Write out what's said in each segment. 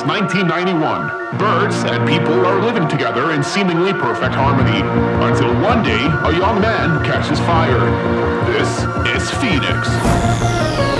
since 1991. Birds and people are living together in seemingly perfect harmony until one day a young man catches fire. This is Phoenix.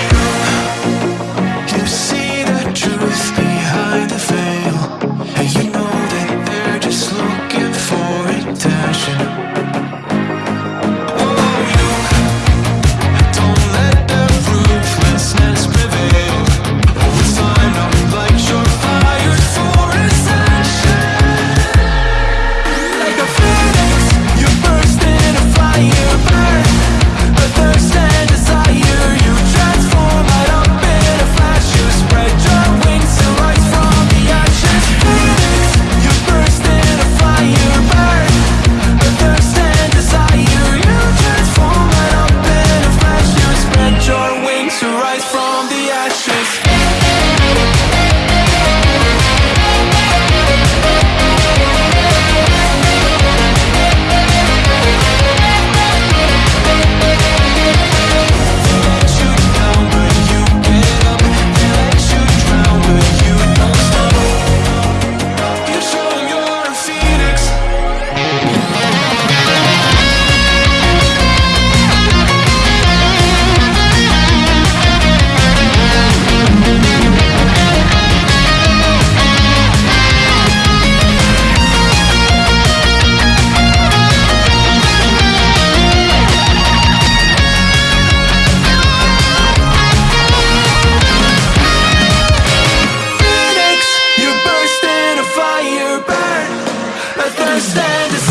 looking to rise from the ashes. stand